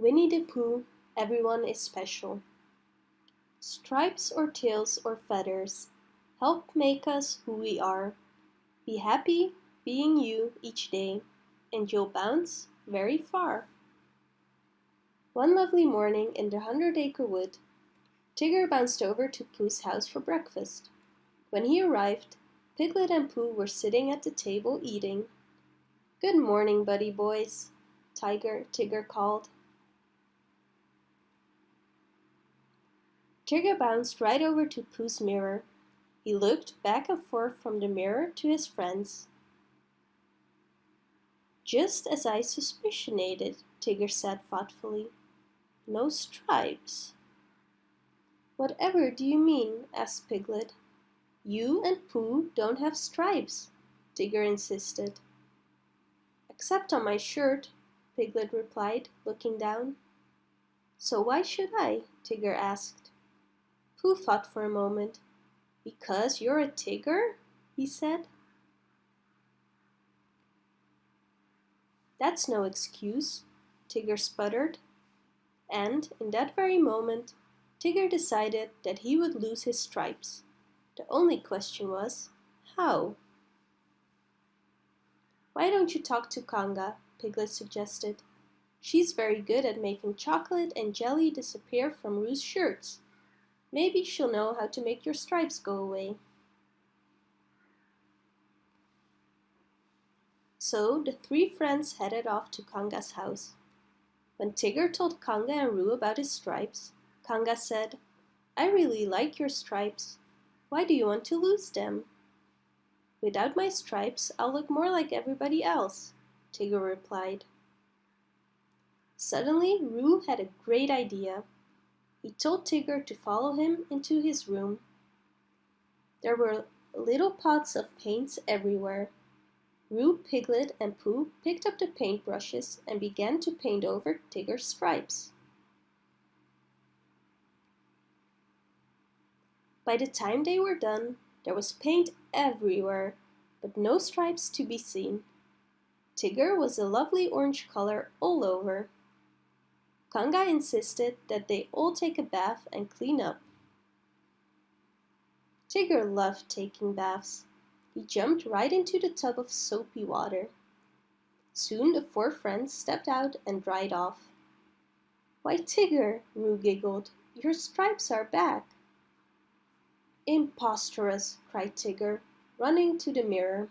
Winnie the Pooh, everyone is special. Stripes or tails or feathers help make us who we are. Be happy being you each day, and you'll bounce very far. One lovely morning in the Hundred Acre Wood, Tigger bounced over to Pooh's house for breakfast. When he arrived, Piglet and Pooh were sitting at the table eating. Good morning, buddy boys, Tiger Tigger called. Tigger bounced right over to Pooh's mirror. He looked back and forth from the mirror to his friends. Just as I suspicionated, Tigger said thoughtfully. No stripes. Whatever do you mean? asked Piglet. You and Pooh don't have stripes, Tigger insisted. Except on my shirt, Piglet replied, looking down. So why should I? Tigger asked. Pooh thought for a moment. Because you're a Tigger? he said. That's no excuse, Tigger sputtered. And in that very moment, Tigger decided that he would lose his stripes. The only question was, how? Why don't you talk to Kanga? Piglet suggested. She's very good at making chocolate and jelly disappear from Roo's shirts. Maybe she'll know how to make your stripes go away. So the three friends headed off to Kanga's house. When Tigger told Kanga and Roo about his stripes, Kanga said, I really like your stripes. Why do you want to lose them? Without my stripes, I'll look more like everybody else, Tigger replied. Suddenly, Roo had a great idea. He told Tigger to follow him into his room. There were little pots of paints everywhere. Roo, Piglet, and Pooh picked up the paintbrushes and began to paint over Tigger's stripes. By the time they were done, there was paint everywhere, but no stripes to be seen. Tigger was a lovely orange color all over. Kanga insisted that they all take a bath and clean up. Tigger loved taking baths. He jumped right into the tub of soapy water. Soon the four friends stepped out and dried off. Why, Tigger, Roo giggled, your stripes are back. Imposterous, cried Tigger, running to the mirror.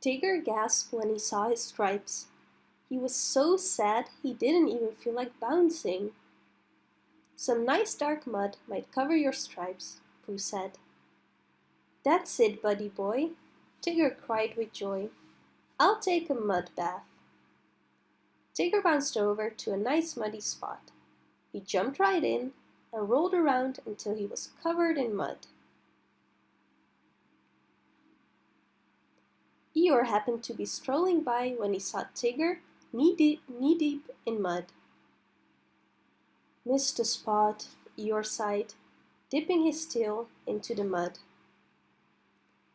Tigger gasped when he saw his stripes. He was so sad he didn't even feel like bouncing. Some nice dark mud might cover your stripes, Pooh said. That's it, buddy boy, Tigger cried with joy. I'll take a mud bath. Tigger bounced over to a nice muddy spot. He jumped right in and rolled around until he was covered in mud. Eeyore happened to be strolling by when he saw Tigger knee-deep knee deep in mud. Missed a spot, Eeyore sighed, dipping his tail into the mud.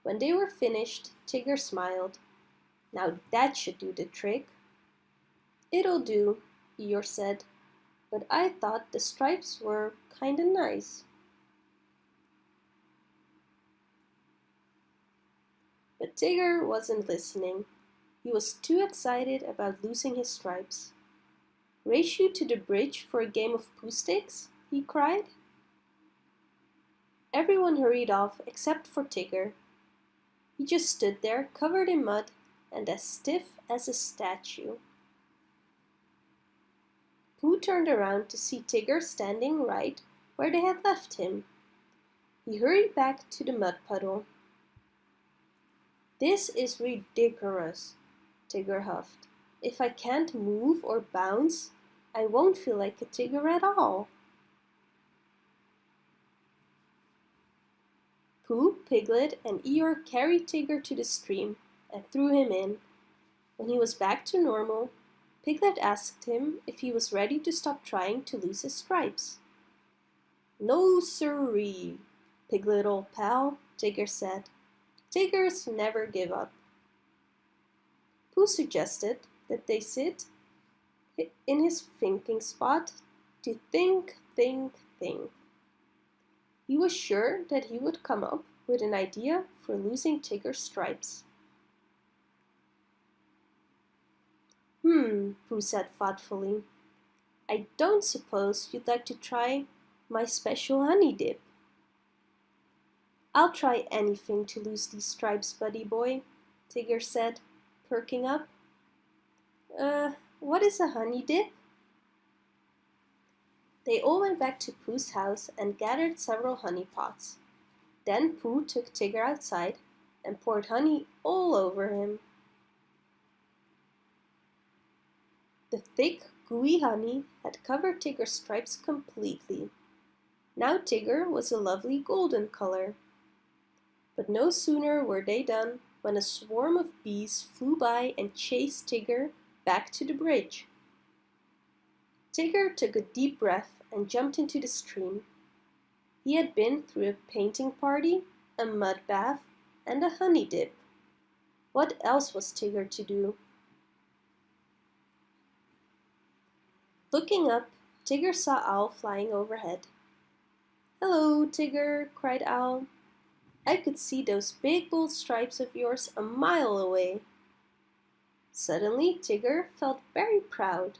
When they were finished, Tigger smiled. Now that should do the trick. It'll do, Eeyore said, but I thought the stripes were kinda nice. But Tigger wasn't listening. He was too excited about losing his stripes. Race you to the bridge for a game of Pooh sticks? he cried. Everyone hurried off except for Tigger. He just stood there covered in mud and as stiff as a statue. Pooh turned around to see Tigger standing right where they had left him. He hurried back to the mud puddle. This is ridiculous, Tigger huffed. If I can't move or bounce, I won't feel like a Tigger at all. Pooh, Piglet, and Eeyore carried Tigger to the stream and threw him in. When he was back to normal, Piglet asked him if he was ready to stop trying to lose his stripes. No siree, Piglet old pal, Tigger said. Tiggers never give up. Pooh suggested that they sit in his thinking spot to think, think, think. He was sure that he would come up with an idea for losing Tigger's stripes. Hmm, Pooh said thoughtfully. I don't suppose you'd like to try my special honey dip. I'll try anything to lose these stripes, buddy boy, Tigger said, perking up. Uh, what is a honey dip? They all went back to Pooh's house and gathered several honey pots. Then Pooh took Tigger outside and poured honey all over him. The thick, gooey honey had covered Tigger's stripes completely. Now Tigger was a lovely golden color. But no sooner were they done when a swarm of bees flew by and chased Tigger back to the bridge. Tigger took a deep breath and jumped into the stream. He had been through a painting party, a mud bath, and a honey dip. What else was Tigger to do? Looking up, Tigger saw Owl flying overhead. Hello, Tigger, cried Owl. I could see those big bold stripes of yours a mile away. Suddenly, Tigger felt very proud.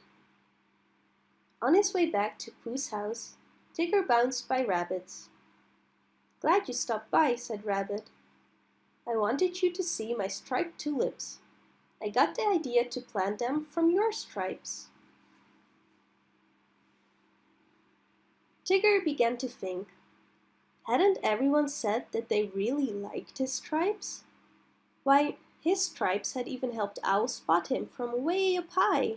On his way back to Pooh's house, Tigger bounced by Rabbits. Glad you stopped by, said Rabbit. I wanted you to see my striped tulips. I got the idea to plant them from your stripes. Tigger began to think. Hadn't everyone said that they really liked his stripes? Why, his stripes had even helped Owl spot him from way up high.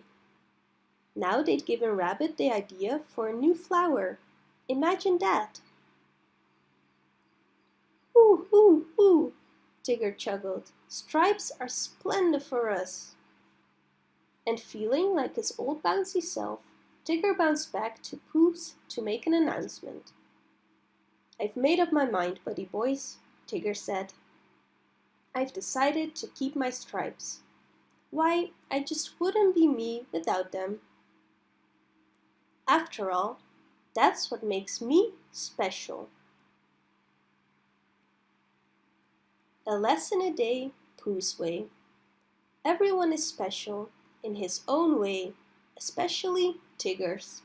Now they'd given Rabbit the idea for a new flower. Imagine that! Hoo, hoo, hoo, Tigger chuckled. Stripes are splendid for us. And feeling like his old bouncy self, Tigger bounced back to Pooh's to make an announcement. I've made up my mind, buddy boys, Tigger said. I've decided to keep my stripes. Why, I just wouldn't be me without them. After all, that's what makes me special. A lesson a day, Pooh's way. Everyone is special in his own way, especially Tigger's.